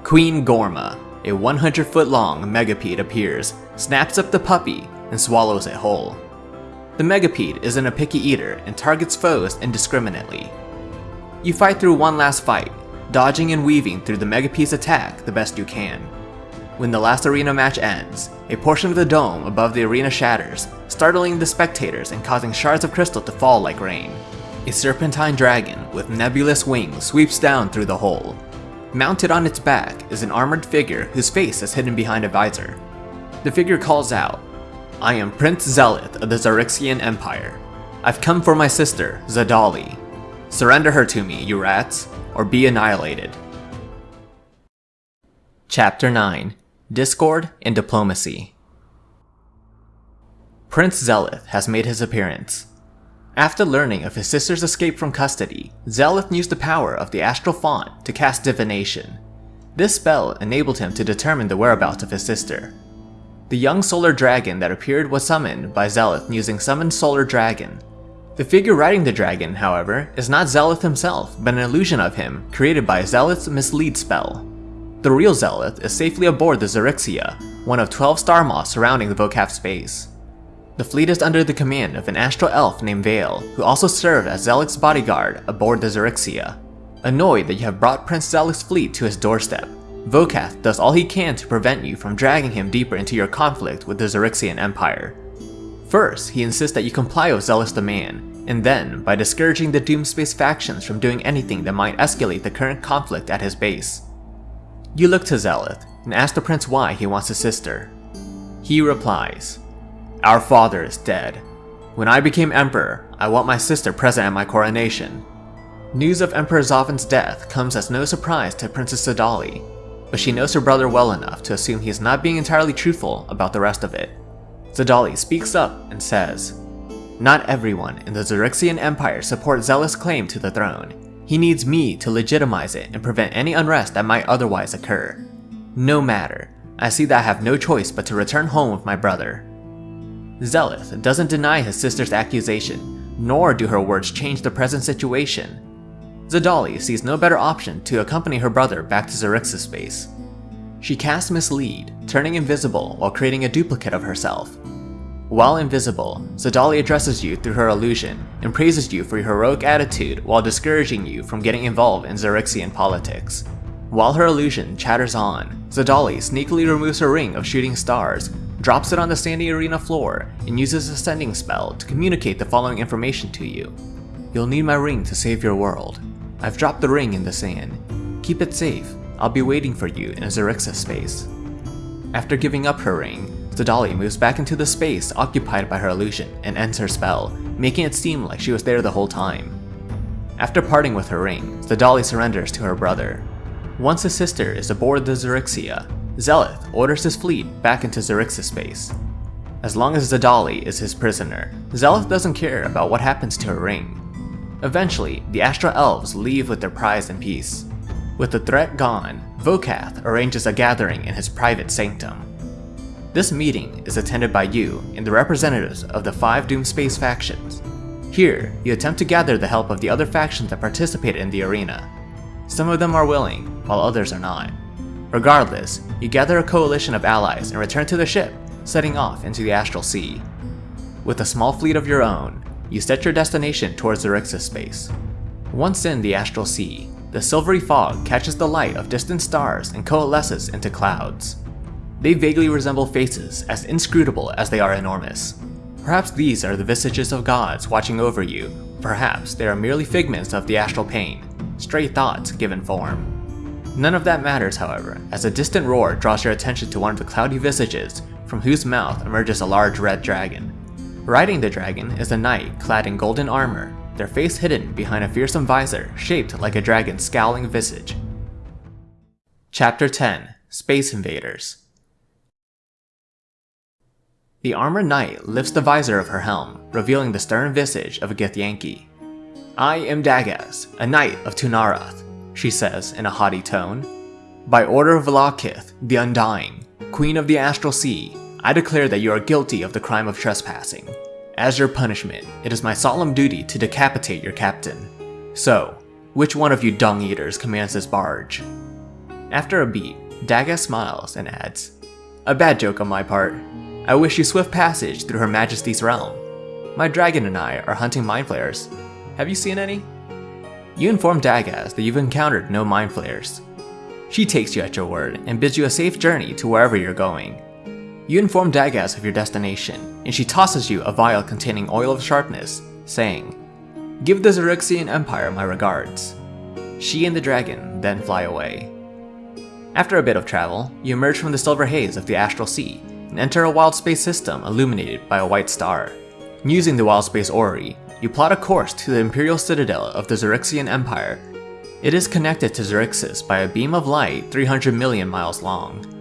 Queen Gorma, a 100 foot long megapede appears, snaps up the puppy, and swallows it whole. The megapede isn't a picky eater and targets foes indiscriminately. You fight through one last fight, dodging and weaving through the Megapede's attack the best you can. When the last arena match ends, a portion of the dome above the arena shatters, startling the spectators and causing shards of crystal to fall like rain. A serpentine dragon with nebulous wings sweeps down through the hole. Mounted on its back is an armored figure whose face is hidden behind a visor. The figure calls out, I am Prince Xeleth of the Xaryxian Empire. I've come for my sister, Xedalli. Surrender her to me, you rats, or be annihilated. Chapter 9 Discord and Diplomacy Prince Xeleth has made his appearance. After learning of his sister's escape from custody, Xeleth used the power of the Astral Font to cast Divination. This spell enabled him to determine the whereabouts of his sister. The young solar dragon that appeared was summoned by Xeleth using Summon Solar Dragon, the figure riding the dragon, however, is not Xeleth himself, but an illusion of him created by Xeleth's Mislead spell. The real Xeleth is safely aboard the Xerixia, one of 12 star moths surrounding the Vokath space. The fleet is under the command of an astral elf named Vale, who also served as Xeleth's bodyguard aboard the Xerixia. Annoyed that you have brought Prince Xeleth's fleet to his doorstep, Vokath does all he can to prevent you from dragging him deeper into your conflict with the Xaryxian Empire. First, he insists that you comply with Xeleth's demand, and then by discouraging the Doomspace factions from doing anything that might escalate the current conflict at his base. You look to Xeleth and ask the prince why he wants his sister. He replies, Our father is dead. When I became emperor, I want my sister present at my coronation. News of Emperor Xavann's death comes as no surprise to Princess Xedalli, but she knows her brother well enough to assume he is not being entirely truthful about the rest of it. Xedalli speaks up and says, Not everyone in the Xaryxian Empire supports Xeleth's claim to the throne. He needs me to legitimize it and prevent any unrest that might otherwise occur. No matter, I see that I have no choice but to return home with my brother. Xeleth doesn't deny his sister's accusation, nor do her words change the present situation. Xedalli sees no better option to accompany her brother back to Xaryxis space. She casts Mislead, turning invisible while creating a duplicate of herself. While invisible, Xedalli addresses you through her illusion and praises you for your heroic attitude while discouraging you from getting involved in Xaryxian politics. While her illusion chatters on, Xedalli sneakily removes her ring of shooting stars, drops it on the sandy arena floor, and uses a sending spell to communicate the following information to you. You'll need my ring to save your world. I've dropped the ring in the sand. Keep it safe. I'll be waiting for you in Xaryxis space. After giving up her ring, Xedalli moves back into the space occupied by her illusion and ends her spell, making it seem like she was there the whole time. After parting with her ring, Xedalli surrenders to her brother. Once his sister is aboard the Zerixia, Xeleth orders his fleet back into Xaryxis space. As long as Xedalli is his prisoner, Xeleth doesn't care about what happens to her ring. Eventually, the Astral Elves leave with their prize in peace. With the threat gone, Vokath arranges a gathering in his private sanctum. This meeting is attended by you and the representatives of the five Doomspace factions. Here, you attempt to gather the help of the other factions that participate in the arena. Some of them are willing, while others are not. Regardless, you gather a coalition of allies and return to the ship, setting off into the Astral Sea. With a small fleet of your own, you set your destination towards Xaryxis space. Once in the Astral Sea, the silvery fog catches the light of distant stars and coalesces into clouds. They vaguely resemble faces as inscrutable as they are enormous. Perhaps these are the visages of gods watching over you, perhaps they are merely figments of the astral plane, stray thoughts given form. None of that matters, however, as a distant roar draws your attention to one of the cloudy visages from whose mouth emerges a large red dragon. Riding the dragon is a knight clad in golden armor, their face hidden behind a fearsome visor shaped like a dragon's scowling visage. Chapter 10 Space Invaders The armored knight lifts the visor of her helm, revealing the stern visage of a Githyanki. I am Dagaz, a knight of Tunarath, she says in a haughty tone. By order of Vlaakith, the Undying, Queen of the Astral Sea, I declare that you are guilty of the crime of trespassing. As your punishment, it is my solemn duty to decapitate your captain. So, which one of you dung eaters commands this barge? After a beat, Daga smiles and adds, A bad joke on my part. I wish you swift passage through Her Majesty's realm. My dragon and I are hunting mind flayers. Have you seen any? You inform Dagaz that you've encountered no mind flayers. She takes you at your word and bids you a safe journey to wherever you're going. You inform Dagaz of your destination, and she tosses you a vial containing oil of sharpness, saying, Give the Xaryxian Empire my regards. She and the dragon then fly away. After a bit of travel, you emerge from the silver haze of the Astral Sea and enter a wild space system illuminated by a white star. Using the wild space orrery, you plot a course to the Imperial Citadel of the Xaryxian Empire. It is connected to Xaryxis by a beam of light 300 million miles long.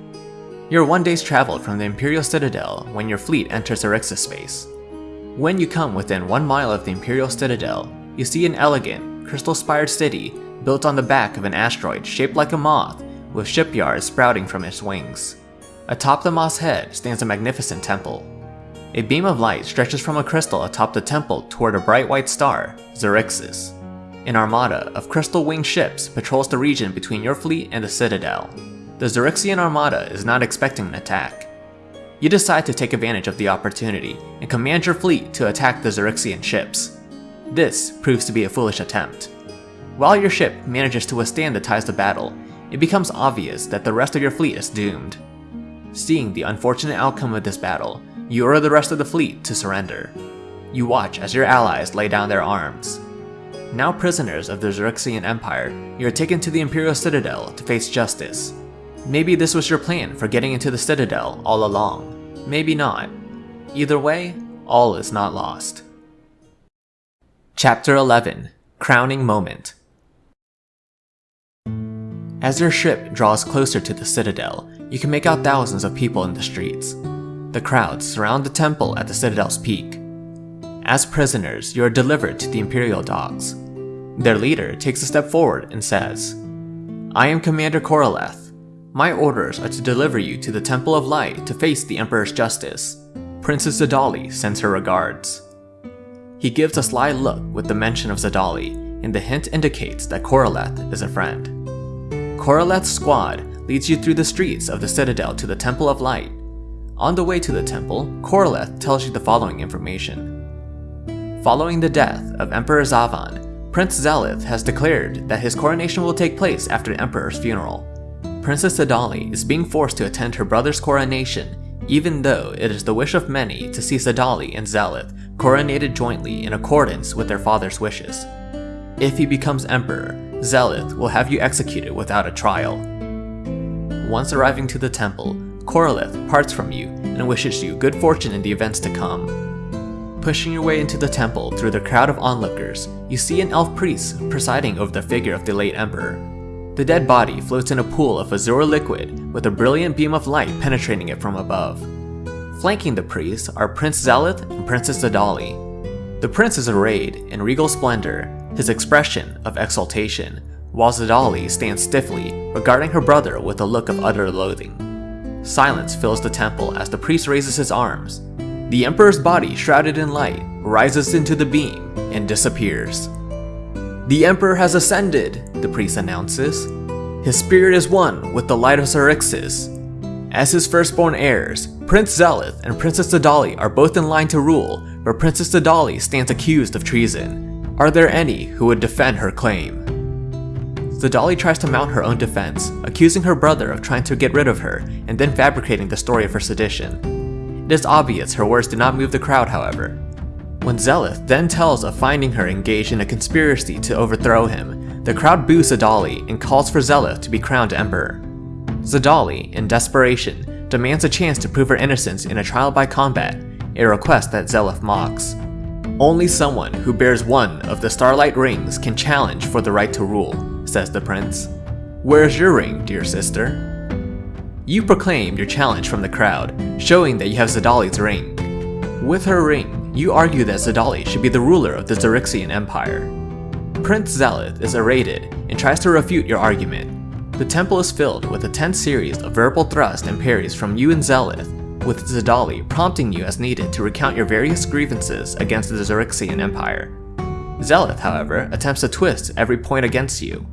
You're one day's travel from the Imperial Citadel when your fleet enters Xaryxis space. When you come within one mile of the Imperial Citadel, you see an elegant, crystal-spired city built on the back of an asteroid shaped like a moth with shipyards sprouting from its wings. Atop the moth's head stands a magnificent temple. A beam of light stretches from a crystal atop the temple toward a bright white star, Xaryxis. An armada of crystal-winged ships patrols the region between your fleet and the Citadel. The Xaryxian armada is not expecting an attack. You decide to take advantage of the opportunity and command your fleet to attack the Xaryxian ships. This proves to be a foolish attempt. While your ship manages to withstand the ties of battle, it becomes obvious that the rest of your fleet is doomed. Seeing the unfortunate outcome of this battle, you order the rest of the fleet to surrender. You watch as your allies lay down their arms. Now prisoners of the Xaryxian Empire, you are taken to the Imperial Citadel to face justice. Maybe this was your plan for getting into the Citadel all along. Maybe not. Either way, all is not lost. Chapter 11 Crowning Moment As your ship draws closer to the Citadel, you can make out thousands of people in the streets. The crowds surround the temple at the Citadel's peak. As prisoners, you are delivered to the Imperial docks. Their leader takes a step forward and says, I am Commander Koroleth. My orders are to deliver you to the Temple of Light to face the Emperor's justice. Princess Xedalli sends her regards. He gives a sly look with the mention of Xedalli, and the hint indicates that Koroleth is a friend. Koroleth's squad leads you through the streets of the Citadel to the Temple of Light. On the way to the temple, Koroleth tells you the following information. Following the death of Emperor Xavann, Prince Xeleth has declared that his coronation will take place after the Emperor's funeral. Princess Xedalli is being forced to attend her brother's coronation, even though it is the wish of many to see Xedalli and Xeleth coronated jointly in accordance with their father's wishes. If he becomes Emperor, Xeleth will have you executed without a trial. Once arriving to the temple, Corolith parts from you and wishes you good fortune in the events to come. Pushing your way into the temple through the crowd of onlookers, you see an elf priest presiding over the figure of the late emperor. The dead body floats in a pool of azure liquid with a brilliant beam of light penetrating it from above. Flanking the priest are Prince Xeleth and Princess Xedalli. The prince is arrayed in regal splendor, his expression of exultation, while Xedalli stands stiffly, regarding her brother with a look of utter loathing. Silence fills the temple as the priest raises his arms. The Emperor's body, shrouded in light, rises into the beam and disappears. The Emperor has ascended, the priest announces. His spirit is one with the light of Xaryxis. As his firstborn heirs, Prince Xeleth and Princess Xedalli are both in line to rule, but Princess Xedalli stands accused of treason. Are there any who would defend her claim? Xedalli tries to mount her own defense, accusing her brother of trying to get rid of her and then fabricating the story of her sedition. It is obvious her words did not move the crowd, however. When Xeleth then tells of finding her engaged in a conspiracy to overthrow him, the crowd boos Xedalli and calls for Xeleth to be crowned emperor. Xedalli, in desperation, demands a chance to prove her innocence in a trial by combat, a request that Xeleth mocks. Only someone who bears one of the Starlight Rings can challenge for the right to rule, says the prince. Where's your ring, dear sister? You proclaim your challenge from the crowd, showing that you have Xedalli's ring. With her ring, you argue that Xedalli should be the ruler of the Xaryxian Empire. Prince Xeleth is arrayed and tries to refute your argument. The temple is filled with a tense series of verbal thrusts and parries from you and Xeleth, with Xedalli prompting you as needed to recount your various grievances against the Xaryxian Empire. Xeleth, however, attempts to twist every point against you.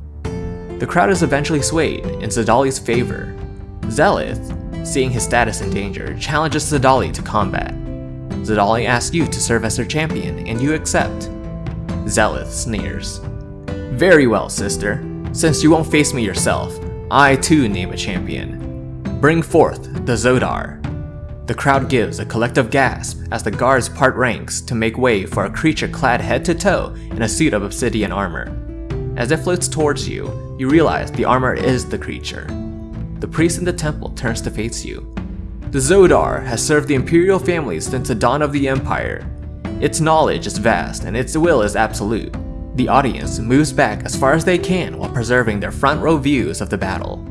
The crowd is eventually swayed in Xedalli's favor. Xeleth, seeing his status in danger, challenges Xedalli to combat. Xedalli asks you to serve as her champion, and you accept. Xeleth sneers. Very well, sister. Since you won't face me yourself, I too name a champion. Bring forth the Zodar. The crowd gives a collective gasp as the guards part ranks to make way for a creature clad head to toe in a suit of obsidian armor. As it floats towards you, you realize the armor is the creature. The priest in the temple turns to face you. The Zodar has served the imperial family since the dawn of the empire. Its knowledge is vast and its will is absolute. The audience moves back as far as they can while preserving their front row views of the battle.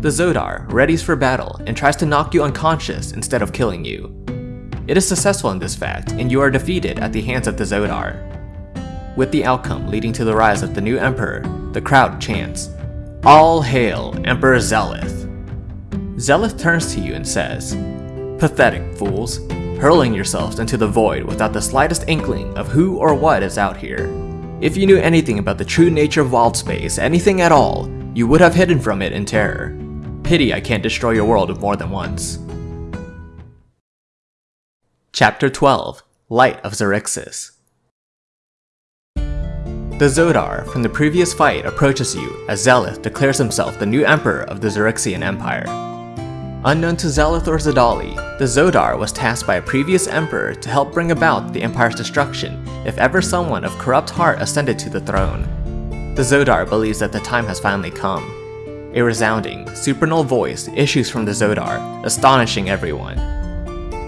The Zodar readies for battle and tries to knock you unconscious instead of killing you. It is successful in this fact, and you are defeated at the hands of the Zodar. With the outcome leading to the rise of the new Emperor, the crowd chants, All hail Emperor Xeleth! Xeleth turns to you and says, Pathetic fools, hurling yourselves into the void without the slightest inkling of who or what is out here. If you knew anything about the true nature of wild space, anything at all, you would have hidden from it in terror. Pity I can't destroy your world more than once. Chapter 12 Light of Xaryxis The Zodar from the previous fight approaches you as Xeleth declares himself the new emperor of the Xaryxian Empire. Unknown to Xeleth or Xedalli, the Zodar was tasked by a previous emperor to help bring about the empire's destruction if ever someone of corrupt heart ascended to the throne. The Zodar believes that the time has finally come, a resounding, supernal voice issues from the Zodar, astonishing everyone.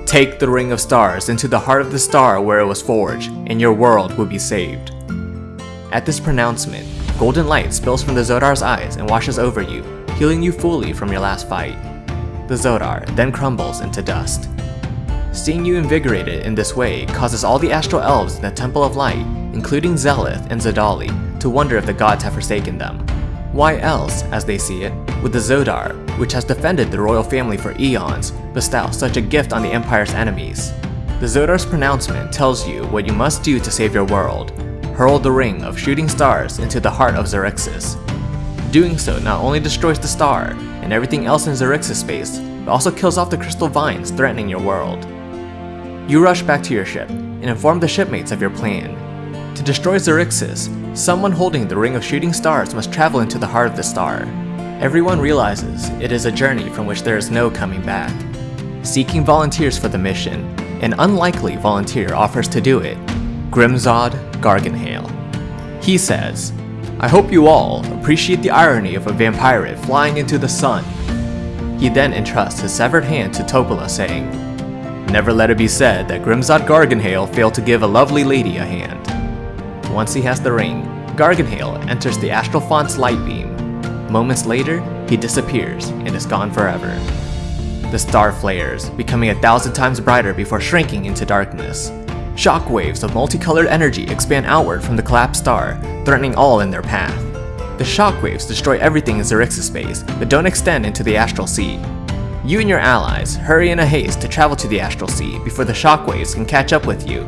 Take the Ring of Stars into the heart of the star where it was forged, and your world will be saved. At this pronouncement, golden light spills from the Zodar's eyes and washes over you, healing you fully from your last fight. The Zodar then crumbles into dust. Seeing you invigorated in this way causes all the astral elves in the Temple of Light, including Xeleth and Xedalli, to wonder if the gods have forsaken them. Why else, as they see it, would the Zodar, which has defended the royal family for eons, bestow such a gift on the Empire's enemies? The Zodar's pronouncement tells you what you must do to save your world. Hurl the ring of shooting stars into the heart of Xaryxis. Doing so not only destroys the star and everything else in Xaryxis space, but also kills off the crystal vines threatening your world. You rush back to your ship and inform the shipmates of your plan. To destroy Xaryxis, someone holding the Ring of Shooting Stars must travel into the heart of the star. Everyone realizes it is a journey from which there is no coming back. Seeking volunteers for the mission, an unlikely volunteer offers to do it, Grimzod Gargenhale. He says, I hope you all appreciate the irony of a vampire flying into the sun. He then entrusts his severed hand to Topola saying, Never let it be said that Grimzod Gargenhale failed to give a lovely lady a hand. Once he has the ring, Gargenhale enters the Astral Font's light beam. Moments later, he disappears and is gone forever. The star flares, becoming a thousand times brighter before shrinking into darkness. Shockwaves of multicolored energy expand outward from the collapsed star, threatening all in their path. The shock waves destroy everything in Xaryxis space, but don't extend into the Astral Sea. You and your allies hurry in a haste to travel to the Astral Sea before the shockwaves can catch up with you.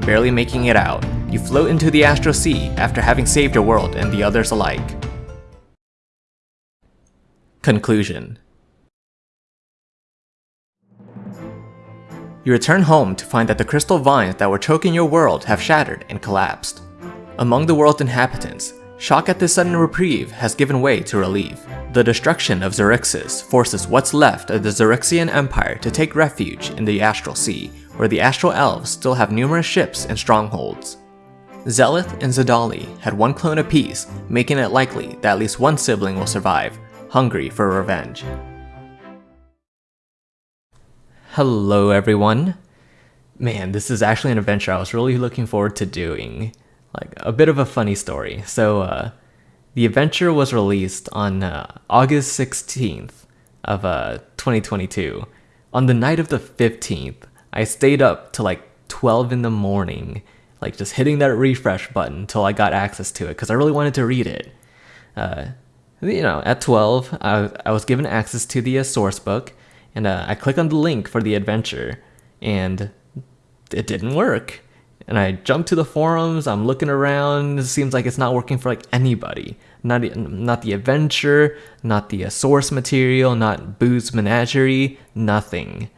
Barely making it out, you float into the Astral Sea after having saved your world and the others alike. Conclusion You return home to find that the crystal vines that were choking your world have shattered and collapsed. Among the world's inhabitants, shock at this sudden reprieve has given way to relief. The destruction of Xaryxis forces what's left of the Xaryxian Empire to take refuge in the Astral Sea, where the Astral Elves still have numerous ships and strongholds. Xeleth and Xedalli had one clone apiece, making it likely that at least one sibling will survive, hungry for revenge. Hello everyone. Man, this is actually an adventure I was really looking forward to doing. Like, a bit of a funny story. So, uh, the adventure was released on uh, August 16th of uh, 2022. On the night of the 15th, I stayed up to like 12 in the morning like just hitting that refresh button until I got access to it because I really wanted to read it. Uh, you know, at 12, I, I was given access to the uh, source book, and uh, I click on the link for the adventure, and it didn't work. And I jump to the forums, I'm looking around, it seems like it's not working for like anybody. Not, not the adventure, not the uh, source material, not Boo's Menagerie, nothing.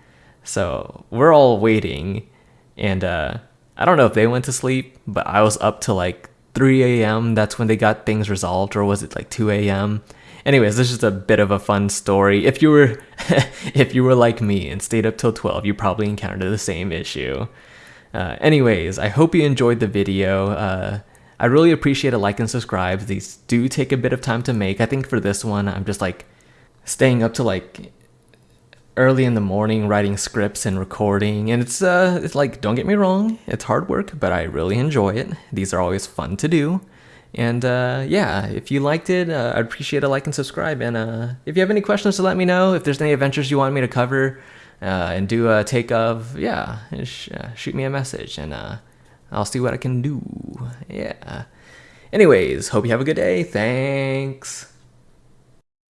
So we're all waiting, and uh, I don't know if they went to sleep, but I was up to like 3 a.m. That's when they got things resolved, or was it like 2 a.m.? Anyways, this is a bit of a fun story. If you were, if you were like me and stayed up till 12, you probably encountered the same issue. Uh, anyways, I hope you enjoyed the video. Uh, I really appreciate a like and subscribe. These do take a bit of time to make. I think for this one, I'm just like staying up to like early in the morning writing scripts and recording and it's uh it's like don't get me wrong it's hard work but i really enjoy it these are always fun to do and uh, yeah if you liked it uh, i'd appreciate a like and subscribe. And uh, if you have any questions to let me know if there's any adventures you want me to cover uh, and do a take of yeah sh uh, shoot me a message and uh, i'll see what i can do. Yeah. Anyways hope you have a good day. Thanks